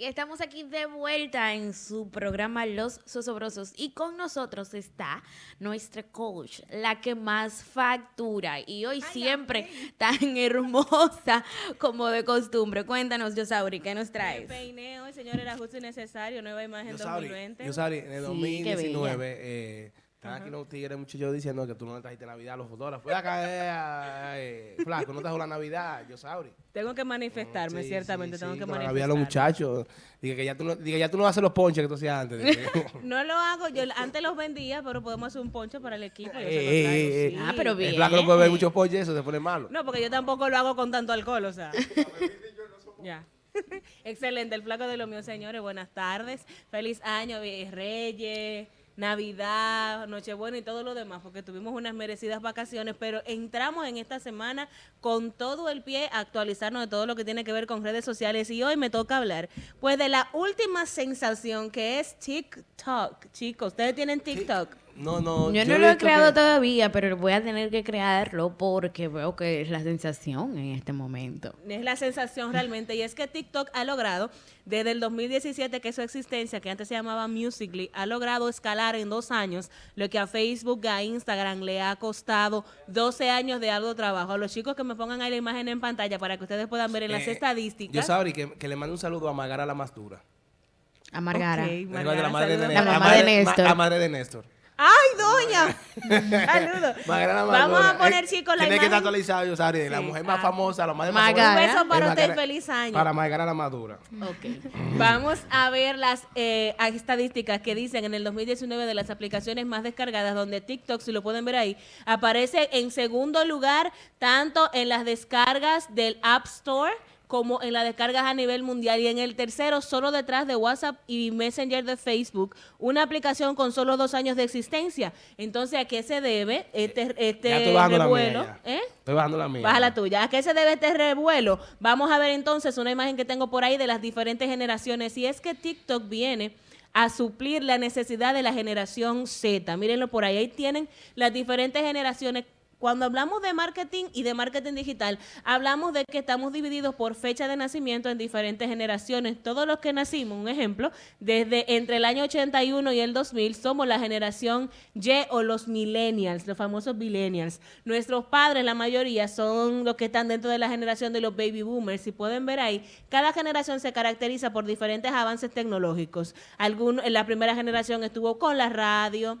Y estamos aquí de vuelta en su programa Los Sosobrosos. Y con nosotros está nuestra coach, la que más factura. Y hoy siempre tan hermosa como de costumbre. Cuéntanos, Yosauri, ¿qué nos traes? Me peiné hoy, señor, era justo y necesario. Nueva imagen Yosauri, 2020. Yosauri, en el Sí, 2019, eh, están aquí unos tigres muchachos diciendo que tú no le trajiste Navidad a los fotógrafos. Fue acá, eh, eh, flaco, no trajo la Navidad, Yosauri. Tengo que manifestarme, Sí, ciertamente. sí, tengo sí, que manifestarme. Navidad a los muchachos. Dije que ya tú no, dije, ya tú no haces los ponches que tú hacías antes. No lo hago, yo antes los vendía, pero podemos hacer un poncho para el equipo. yo Eh, traigo, eh, eh. Ah, pero bien. El flaco no puede ver muchos ponches, eso se pone malo. No, porque yo tampoco lo hago con tanto alcohol, o sea. ya. Excelente, el flaco de lo mío, señores. Buenas tardes. Feliz año, Reyes, Navidad, Nochebuena y todo lo demás, porque tuvimos unas merecidas vacaciones, pero entramos en esta semana con todo el pie a actualizarnos de todo lo que tiene que ver con redes sociales y hoy me toca hablar pues de la última sensación que es TikTok. Chicos, ¿ustedes tienen TikTok? No, no. Yo no lo he creado que- todavía, pero voy a tener que crearlo porque veo que es la sensación en este momento. Es la sensación realmente. Y es que TikTok ha logrado, desde el 2017, que es su existencia, que antes se llamaba Musically, ha logrado escalar en dos años lo que a Facebook, a Instagram le ha costado 12 años de algo trabajo. A los chicos que me pongan ahí la imagen en pantalla para que ustedes puedan ver en las Eh, estadísticas. Yosauri, que, que le mande un saludo a Magara la Mastura. A Margara. La madre de de Néstor. ma- madre de Néstor. ¡Ay, doña! Saludos. Vamos a poner, Eh, chicos, la Tiene que estar actualizado, Yosauri. La Sí, mujer más famosa, la madre más Magara. Un famosa. beso para es usted y Magara- feliz año. Para Magara la Madura. Ok. Vamos a ver las eh, estadísticas que dicen en el 2019 de las aplicaciones más descargadas, donde TikTok, si lo pueden ver ahí, aparece en segundo lugar tanto en las descargas del App Store como en las descargas a nivel mundial y en el tercero solo detrás de WhatsApp y Messenger de Facebook, una aplicación con solo dos años de existencia. Entonces, ¿a qué se debe este, este bajando la revuelo? ¿Eh? Estoy bajando la mía. Baja la tuya. ¿A qué se debe este revuelo? Vamos a ver entonces una imagen que tengo por ahí de las diferentes generaciones. Y es que TikTok viene a suplir la necesidad de la generación Z. Mírenlo por ahí. Ahí tienen las diferentes generaciones. Cuando hablamos de marketing y de marketing digital, hablamos de que estamos divididos por fecha de nacimiento en diferentes generaciones. Todos los que nacimos, un ejemplo, desde entre el año 81 y el 2000, somos la generación Y o los millennials, los famosos millennials. Nuestros padres, la mayoría, son los que están dentro de la generación de los baby boomers. Si pueden ver ahí, cada generación se caracteriza por diferentes avances tecnológicos. Algunos, en la primera generación estuvo con la radio,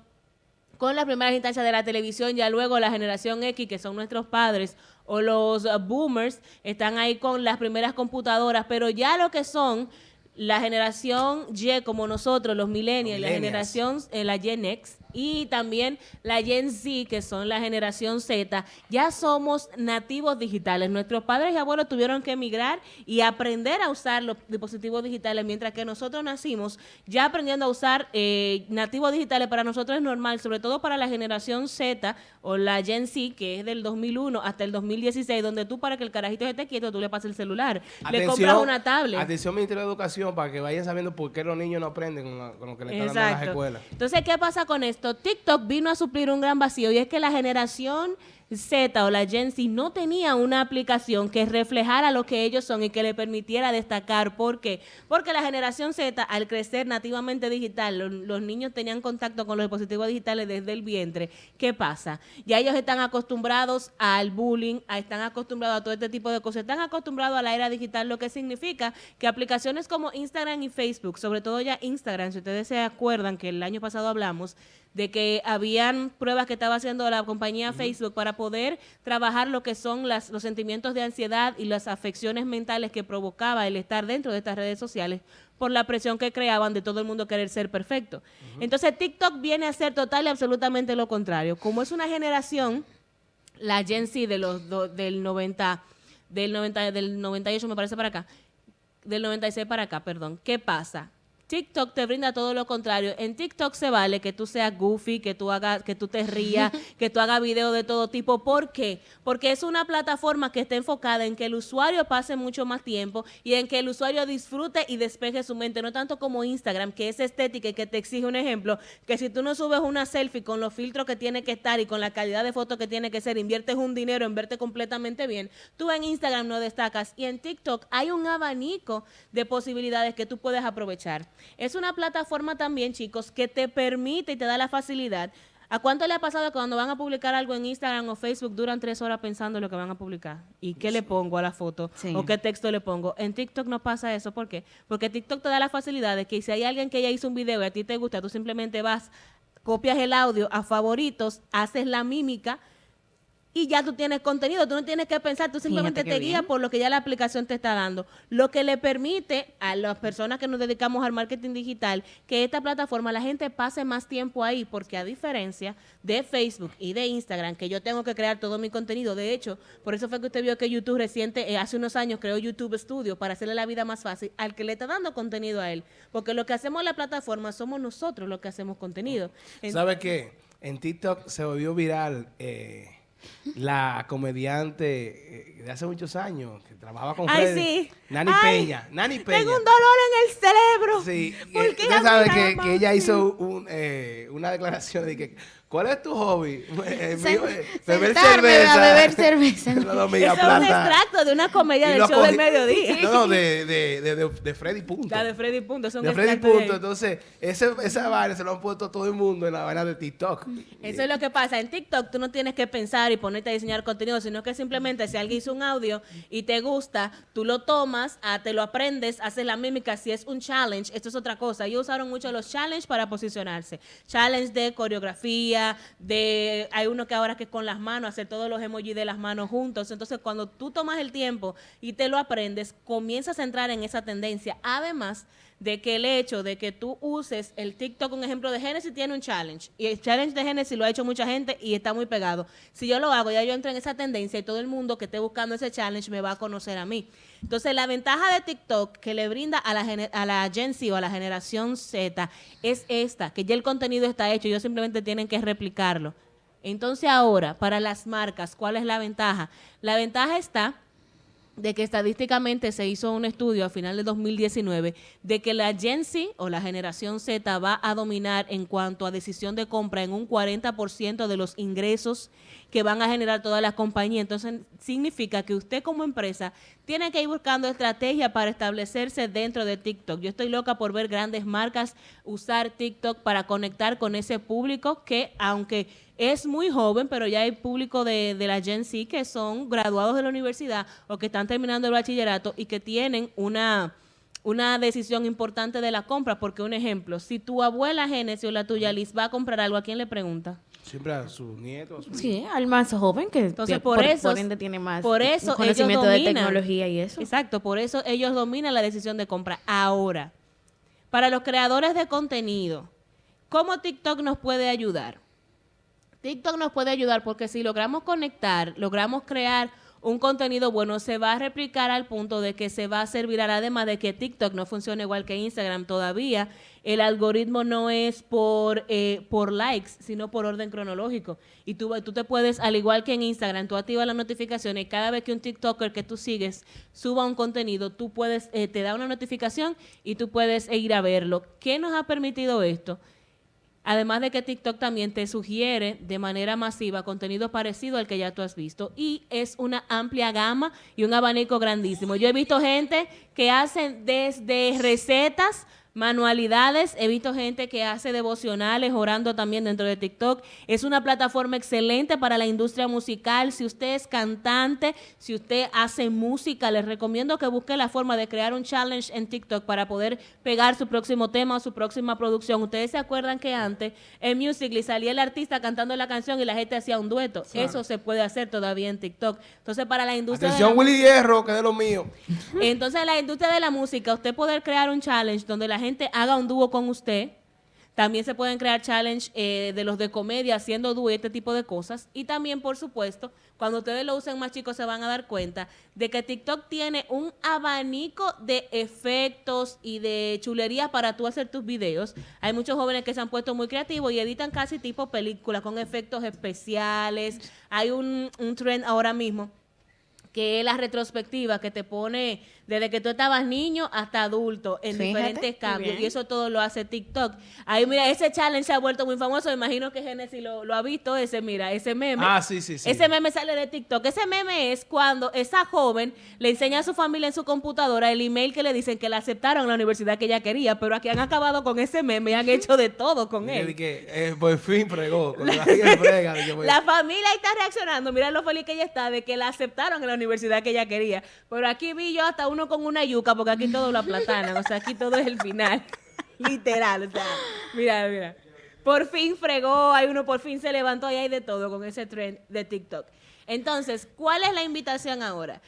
con las primeras instancias de la televisión, ya luego la generación X, que son nuestros padres, o los boomers, están ahí con las primeras computadoras, pero ya lo que son la generación Y, como nosotros, los millennials, la millennials. generación, eh, la Gen X, y también la Gen Z, que son la generación Z, ya somos nativos digitales. Nuestros padres y abuelos tuvieron que emigrar y aprender a usar los dispositivos digitales, mientras que nosotros nacimos ya aprendiendo a usar eh, nativos digitales. Para nosotros es normal, sobre todo para la generación Z o la Gen Z, que es del 2001 hasta el 2016, donde tú para que el carajito esté quieto, tú le pasas el celular. le compras una tablet. Atención, Ministerio de Educación, para que vayan sabiendo por qué los niños no aprenden con, lo que le están dando las escuelas. Entonces, ¿qué pasa con esto? TikTok vino a suplir un gran vacío y es que la generación Z o la Gen Z no tenía una aplicación que reflejara lo que ellos son y que le permitiera destacar. ¿Por qué? Porque la generación Z, al crecer nativamente digital, lo- los, niños tenían contacto con los dispositivos digitales desde el vientre. ¿Qué pasa? Ya ellos están acostumbrados al bullying, a- están acostumbrados a todo este tipo de cosas, están acostumbrados a la era digital, lo que significa que aplicaciones como Instagram y Facebook, sobre todo ya Instagram, si ustedes se acuerdan que el año pasado hablamos de que habían pruebas que estaba haciendo la compañía Facebook para poder trabajar lo que son las, los sentimientos de ansiedad y las afecciones mentales que provocaba el estar dentro de estas redes sociales por la presión que creaban de todo el mundo querer ser perfecto. Entonces TikTok viene a ser total y absolutamente lo contrario. Como es una generación, la Gen Z de los do- del 90, del 90, del 98 me parece para acá, del 96 para acá, perdón. ¿Qué pasa? TikTok te brinda todo lo contrario. En TikTok se vale que tú seas goofy, que tú hagas, que tú te rías, que tú hagas videos de todo tipo. ¿Por qué? Porque es una plataforma que está enfocada en que el usuario pase mucho más tiempo y en que el usuario disfrute y despeje su mente, no tanto como Instagram, que es estética y que te exige un ejemplo, que si tú no subes una selfie con los filtros que tiene que estar y con la calidad de foto que tiene que ser, inviertes un dinero en verte completamente bien, tú en Instagram no destacas y en TikTok hay un abanico de posibilidades que tú puedes aprovechar. Es una plataforma también, chicos, que te permite y te da la facilidad. ¿A cuánto le ha pasado que cuando van a publicar algo en Instagram o Facebook duran tres horas pensando lo que van a publicar? ¿Y qué le pongo a la foto? ¿O qué texto le pongo? En TikTok no pasa eso. ¿Por qué? Porque TikTok te da la facilidad de que si hay alguien que ya hizo un video y a ti te gusta, tú simplemente vas, copias el audio a favoritos, haces la mímica y ya tú tienes contenido, tú no tienes que pensar, tú simplemente te guías por lo que ya la aplicación te está dando, lo que le permite a las personas que nos dedicamos al marketing digital que esta plataforma la gente pase más tiempo ahí, porque a diferencia de Facebook y de Instagram, que yo tengo que crear todo mi contenido, de hecho, por eso fue que usted vio que YouTube reciente, eh, hace unos años creó YouTube Studio para hacerle la vida más fácil al que le está dando contenido a él, porque lo que hacemos en la plataforma somos nosotros los que hacemos contenido. ¿Sabe qué? En TikTok se volvió viral... Eh la comediante eh, de hace muchos años que trabajaba con Ay, sí. Nani Peña. Nani Peña. Tengo un dolor en el cerebro. Sí. Usted sabe que, que, ella hizo un, eh, una declaración de que ¿Cuál es tu hobby? Eh, eh, beber cerveza. A beber cerveza. es un extracto de una comedia del show del mediodía. No, no, de, de, de, de, Freddy Punto. La de Freddy Punto. Son de Freddy Punto. Entonces, ese, esa vaina se lo han puesto todo el mundo en la vaina de TikTok. Eso es lo que pasa. En TikTok tú no tienes que pensar y ponerte a diseñar contenido, sino que simplemente si alguien hizo un audio y te gusta, tú lo tomas, ah, te lo aprendes, haces la mímica. Si es un challenge, esto es otra cosa. Ellos usaron mucho los challenges para posicionarse. Challenge de coreografía, de, hay uno que ahora que con las manos, hacer todos los emojis de las manos juntos. Entonces, cuando tú tomas el tiempo y te lo aprendes, comienzas a entrar en esa tendencia. Además de que el hecho de que tú uses el TikTok, un ejemplo de Genesis tiene un challenge, y el challenge de Genesis lo ha hecho mucha gente y está muy pegado. Si yo lo hago, ya yo entro en esa tendencia y todo el mundo que esté buscando ese challenge me va a conocer a mí. Entonces, la ventaja de TikTok que le brinda a la, a la Gen Z o a la generación Z es esta, que ya el contenido está hecho, ellos simplemente tienen que replicarlo. Entonces, ahora, para las marcas, ¿cuál es la ventaja? La ventaja está de que estadísticamente se hizo un estudio a final de 2019 de que la Gen Z o la generación Z va a dominar en cuanto a decisión de compra en un 40% de los ingresos que van a generar todas las compañías. Entonces, significa que usted como empresa tiene que ir buscando estrategia para establecerse dentro de TikTok. Yo estoy loca por ver grandes marcas usar TikTok para conectar con ese público que, aunque es muy joven, pero ya hay público de, de la Gen Z que son graduados de la universidad o que están terminando el bachillerato y que tienen una una decisión importante de la compra, porque un ejemplo, si tu abuela Genesis o la tuya Liz va a comprar algo, ¿a quién le pregunta? Siempre a sus nietos. sí, al más joven que Entonces, por, eso, ende tiene más por eso conocimiento de tecnología y eso. Exacto, por eso ellos dominan la decisión de compra. Ahora, para los creadores de contenido, ¿cómo TikTok nos puede ayudar? TikTok nos puede ayudar porque si logramos conectar, logramos crear un contenido bueno se va a replicar al punto de que se va a servir además de que TikTok no funciona igual que Instagram todavía. El algoritmo no es por, eh, por likes, sino por orden cronológico. Y tú, tú te puedes, al igual que en Instagram, tú activas las notificaciones cada vez que un TikToker que tú sigues suba un contenido, tú puedes, eh, te da una notificación y tú puedes ir a verlo. ¿Qué nos ha permitido esto? Además de que TikTok también te sugiere de manera masiva contenido parecido al que ya tú has visto. Y es una amplia gama y un abanico grandísimo. Yo he visto gente que hacen desde recetas manualidades. He visto gente que hace devocionales orando también dentro de TikTok. Es una plataforma excelente para la industria musical. Si usted es cantante, si usted hace música, les recomiendo que busque la forma de crear un challenge en TikTok para poder pegar su próximo tema o su próxima producción. Ustedes se acuerdan que antes en Musical.ly salía el artista cantando la canción y la gente hacía un dueto. Eso se puede hacer todavía en TikTok. Entonces, para la industria Atención, Willy Hierro, que es de lo mío. Entonces, la industria de la música, usted poder crear un challenge donde la gente haga un dúo con usted, También se pueden crear challenge eh, de los de comedia haciendo dúo y este tipo de cosas. Y también, por supuesto, cuando ustedes lo usen más chicos se van a dar cuenta de que TikTok tiene un abanico de efectos y de chulerías para tú hacer tus videos. Hay muchos jóvenes que se han puesto muy creativos y editan casi tipo películas con efectos especiales. Hay un, un trend ahora mismo que es la retrospectiva que te pone desde que tú estabas niño hasta adulto en Fíjate, diferentes cambios. Y eso todo lo hace TikTok. Ahí, mira, ese challenge se ha vuelto muy famoso. Me imagino que Genesis lo, lo ha visto, ese, mira, ese meme. Ah, sí, sí, sí. Ese meme sale de TikTok. Ese meme es cuando esa joven le enseña a su familia en su computadora el email que le dicen que la aceptaron en la universidad que ella quería, pero aquí han acabado con ese meme y han hecho de todo con él. dije, eh, por fin fregó. Con la que frega, dije, La familia está reaccionando. Mira lo feliz que ella está de que la aceptaron en la universidad que ella quería. Pero aquí vi yo hasta uno con una yuca, porque aquí todo lo aplatanan. O sea, aquí todo es el final. Literal. O sea, mira, mira. Por fin fregó, hay uno por fin se levantó y hay de todo con ese trend de TikTok. Entonces, ¿cuál es la invitación ahora?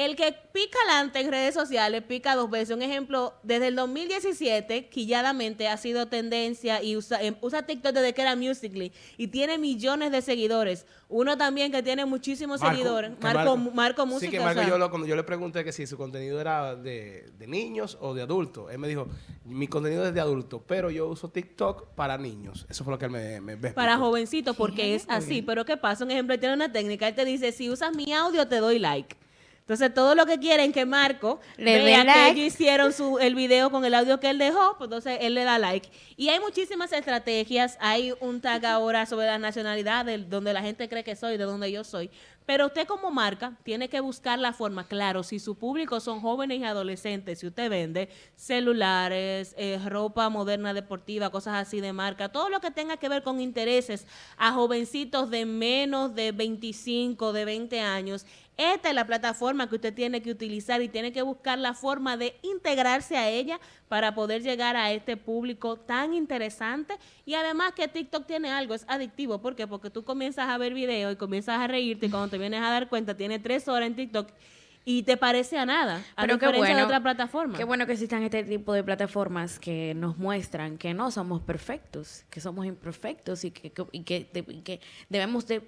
El que pica adelante en redes sociales pica dos veces. Un ejemplo, desde el 2017, quilladamente ha sido tendencia y usa, em, usa TikTok desde que era Musical.ly y tiene millones de seguidores. Uno también que tiene muchísimos Marco, seguidores, que Marco, Marco, Música. Sí, que o Marco, sea, yo, lo- cuando yo le pregunté que si su contenido era de, de niños o de adultos, él me dijo, mi contenido es de adultos, pero yo uso TikTok para niños. Eso fue lo que él me, me, me para jovencitos, porque es así. Pero ¿qué pasa? Un ejemplo, él tiene una técnica. Él te dice, si usas mi audio, te doy like. Entonces, todo lo que quieren que Marco Le vea que ellos hicieron su, el video con el audio que él dejó, pues entonces él le da like. Y hay muchísimas estrategias. Hay un tag ahora sobre la nacionalidad, de donde la gente cree que soy, de donde yo soy. Pero usted como marca tiene que buscar la forma, claro, si su público son jóvenes y adolescentes, si usted vende celulares, eh, ropa moderna deportiva, cosas así de marca, todo lo que tenga que ver con intereses a jovencitos de menos de 25, de 20 años, esta es la plataforma que usted tiene que utilizar y tiene que buscar la forma de integrarse a ella para poder llegar a este público tan interesante. Y además que TikTok tiene algo, es adictivo. ¿Por qué? Porque tú comienzas a ver videos y comienzas a reírte y cuando te vienes a dar cuenta, tiene tres horas en TikTok y te parece a nada, a Pero qué diferencia de bueno, otra plataforma. Qué bueno que existan este tipo de plataformas que nos muestran que no somos perfectos, que somos imperfectos y que, que- y que, de- debemos de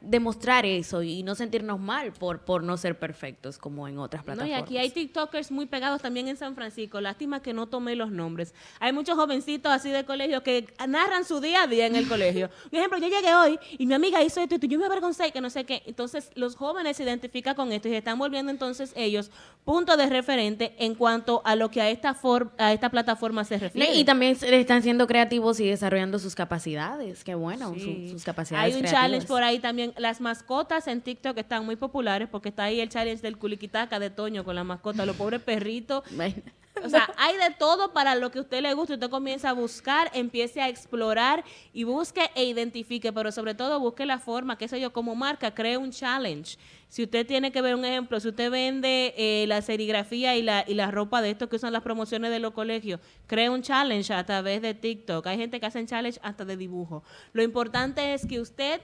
demostrar eso y no sentirnos mal por, por no ser perfectos como en otras No, plataformas. y aquí hay TikTokers muy pegados también en San Francisco. Lástima que no tomé los nombres. Hay muchos jovencitos así de colegio que narran su día a día en el colegio. Por ejemplo, yo llegué hoy y mi amiga hizo esto y yo me avergoncé que no sé qué. Entonces, los jóvenes se identifican con esto y se están volviendo entonces ellos punto de referente en cuanto a lo que a esta, for- a esta plataforma se refiere. Y también están siendo creativos y desarrollando sus capacidades. Qué bueno, su- sus capacidades Hay un creativas. challenge por ahí también. Las mascotas en TikTok están muy populares porque está ahí el challenge del culiquitaca de Toño con la mascota, los pobres perritos. O sea, hay de todo para lo que a usted le guste. Usted comienza a buscar, empiece a explorar y busque e identifique, pero sobre todo busque la forma, qué sé yo, como marca, cree un challenge. Si usted tiene que ver un ejemplo, si usted vende eh, la serigrafía y la, y la ropa de estos que usan las promociones de los colegios, cree un challenge a través de TikTok. Hay gente que hacen challenge hasta de dibujo. Lo importante es que usted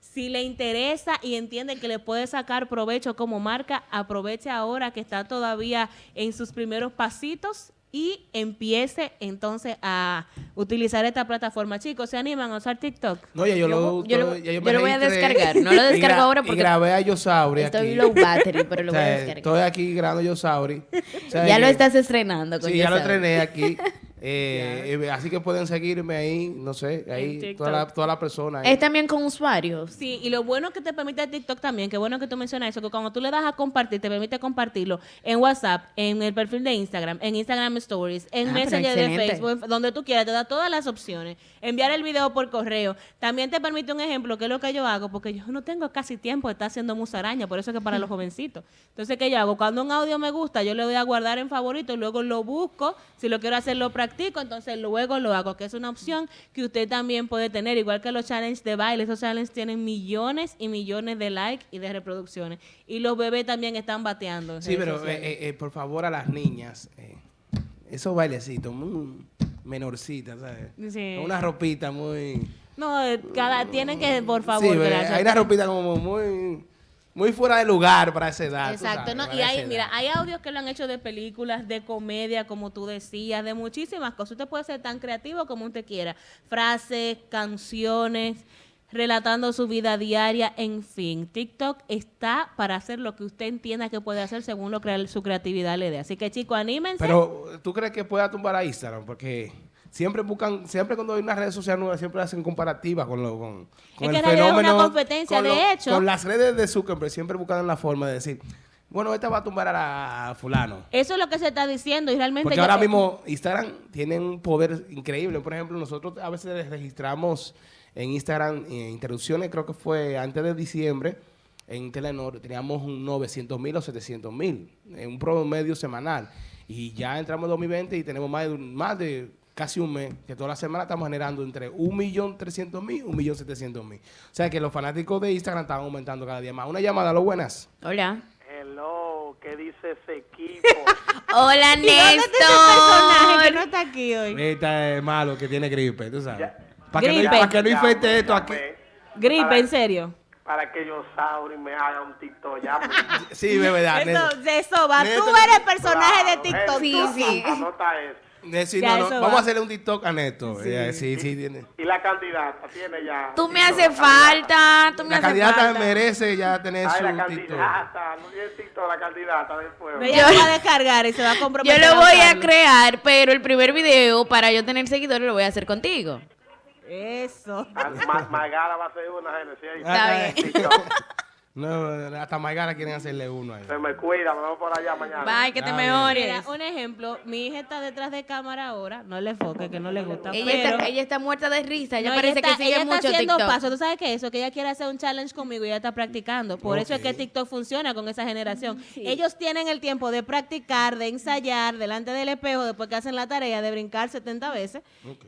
si le interesa y entiende que le puede sacar provecho como marca, aproveche ahora que está todavía en sus primeros pasitos y empiece entonces a utilizar esta plataforma. Chicos, ¿se animan a usar TikTok? No, ya yo, Yo- lo, yo lo- ya yo me lo voy a descargar. No lo descargo ahora Y porque grabé a Yosauri Estoy aquí. low battery, pero lo O voy a descargar. Estoy aquí grabando Yosauri. O sea, Ya lo estás estrenando con Sí, ya lo entrené aquí. Eh, eh, así que pueden seguirme ahí, no sé, ahí toda la, toda la persona. ahí. Es también con usuarios. Sí, y lo bueno que te permite TikTok también, qué bueno que tú mencionas eso, que cuando tú le das a compartir, te permite compartirlo en WhatsApp, en el perfil de Instagram, en Instagram Stories, en Ah, Messenger de. Facebook, donde tú quieras, te da todas las opciones. Enviar el video por correo. También te permite un ejemplo, que es lo que yo hago, porque yo no tengo casi tiempo de estar haciendo musaraña, por eso es que para los jovencitos. Entonces, ¿qué yo hago? Cuando un audio me gusta, yo le doy a guardar en favorito, luego lo busco, si lo quiero hacer lo practico, entonces luego lo hago, que es una opción que usted también puede tener, igual que los challenges de baile, esos challenges tienen millones y millones de likes y de reproducciones. Y los bebés también están bateando. Sí, pero eh, eh, eh, por favor a las niñas, eh, esos bailecitos muy menorcitas, ¿sabes? Sí. Una ropita muy... No, cada, tienen que, por favor, sí, hay una ropita como muy... muy fuera de lugar para esa edad. Exacto, sabes, ¿no? Y hay, mira, hay audios que lo han hecho de películas, de comedia, como tú decías, de muchísimas cosas. Usted puede ser tan creativo como usted quiera. Frases, canciones, relatando su vida diaria, en fin. TikTok está para hacer lo que usted entienda que puede hacer según lo que su creatividad le dé. Así que, chicos, anímense. Pero, ¿tú crees que pueda tumbar a Instagram? Porque siempre buscan, siempre cuando hay una red social nueva, siempre hacen comparativas con, lo, con, con Es que en realidad es una competencia, con de hecho. Con las redes de Zuckerberg siempre buscan la forma de decir, bueno, esta va a tumbar a, la- fulano. Eso es lo que se está diciendo y realmente... Porque ahora mismo Instagram tiene un poder increíble. Por ejemplo, nosotros a veces registramos en Instagram eh, interrupciones, creo que fue antes de diciembre, en Telenor teníamos un 900 mil o 700 mil, en un promedio semanal. Y ya entramos en 2020 y tenemos más de, más de casi un mes, que toda la semana estamos generando entre 1.300.000 y 1.700.000. O sea que los fanáticos de Instagram están aumentando cada día más. Una llamada, lo buenas. Hola. Hello, ¿qué dice ese equipo? Hola, ¿Y dónde está ese personaje que no Néstor. está aquí hoy? Este es malo que tiene gripe, tú sabes. Para que, no, Gripe. pa' que no infecte esto aquí. llamé Gripe, para- en serio. Para que yo Sauri me haga un TikTok ya. pues. Sí, de verdad. Eso, de eso va. Tú Néstor- eres personaje de TikTok. Sí, sí. Anota eso. Decir, Ya, no, no, eso vamos va. a hacerle un TikTok a Néstor. Eh, Sí, sí, tiene. Y la candidata tiene ya. Tú me la candidata. falta, tú me La candidata falta. merece ya tener Ay, la su TikTok. candidata, no tiene TikTok la candidata después. Ella lo va a descargar y se va a Yo comprometer. lo voy a crear, pero el primer video para yo tener seguidores lo voy a hacer contigo. Eso. Ma- Magara va a ser una Genesis. Está Ah, bien. No, hasta Maigara quieren hacerle uno ahí. Se me cuida, me vemos por allá mañana. Bye, que te mejores. Mira, un ejemplo, mi hija está detrás de cámara ahora, no le enfoque, que no le gusta. Ella, pero, está, ella está muerta de risa, ella No, parece está, que sigue ella está haciendo TikTok. paso. ¿Tú sabes qué es eso? Que ella quiere hacer un challenge conmigo y ella está practicando. Por eso es que Ok. TikTok funciona con esa generación. Ellos tienen el tiempo de practicar, de ensayar delante del espejo después que hacen la tarea, de brincar 70 veces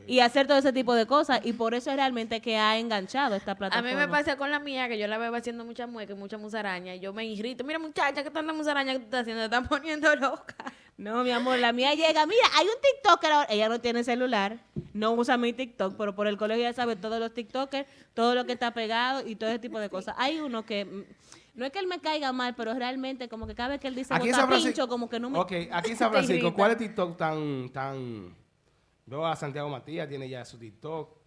y hacer todo ese tipo de cosas. Y por eso es realmente que ha enganchado esta A plataforma. mí me pasa con la mía, que yo la veo haciendo mucha mueca, y mucha musaraña, y yo me irrito. Mira, muchacha, ¿qué tanta musaraña que tú estás haciendo? Te están poniendo loca. No, mi amor, la mía llega. Mira, hay un TikToker ahora. Ella no tiene celular, no usa mi TikTok, pero por el colegio ya sabe todos los TikTokers, todo lo que está pegado y todo ese tipo de cosas. Hay uno que. mm, No es que él me caiga mal, pero realmente como que cada vez que él dice bota pincho, como que no me... Ok, aquí en San Francisco. ¿cuál es TikTok tan, tan. Veo a Santiago Matías, tiene ya su TikTok.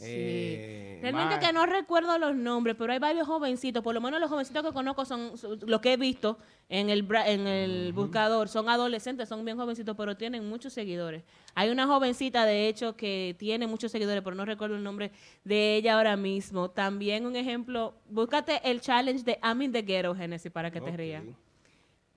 Eh, Realmente que no recuerdo los nombres, pero hay varios jovencitos, por lo menos los jovencitos que conozco son, son- los que he visto en el, en el buscador, son adolescentes, son bien jovencitos, pero tienen muchos seguidores. Hay una jovencita, de hecho, que tiene muchos seguidores, pero no recuerdo el nombre de ella ahora mismo. También un ejemplo, búscate el challenge de I'm in the Ghetto, Genesis, para que te rías.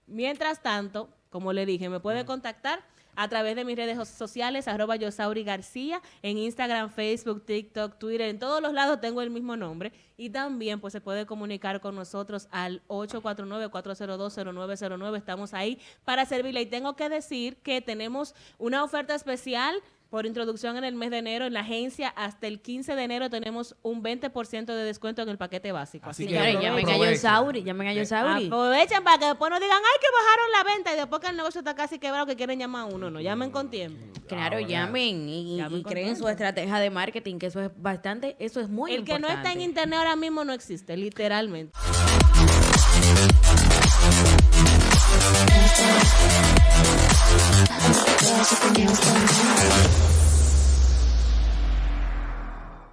Mientras tanto, como le dije, me puede contactar a través de mis redes so- sociales, arroba Yosauri García, en Instagram, Facebook, TikTok, Twitter, en todos los lados tengo el mismo nombre. Y también pues se puede comunicar con nosotros al 849-402-0909. Estamos ahí para servirle. Y tengo que decir que tenemos una oferta especial por introducción en el mes de enero en la agencia. Hasta el 15 de enero tenemos un 20% de descuento en el paquete básico. Así Así, que que Señores, llamen a aprovechen. Yosauri, llamen a Yosauri. Aprovechen para que después no digan, ay, que bajaron la venta y después que el negocio está casi quebrado que quieren llamar a uno. No, llamen con tiempo. Claro, Ahora. llamen y, Llamen y creen su estrategia de marketing, que eso es bastante, eso es muy el que no importante. está en internet ahora mismo no existe, literalmente. I'm else going on.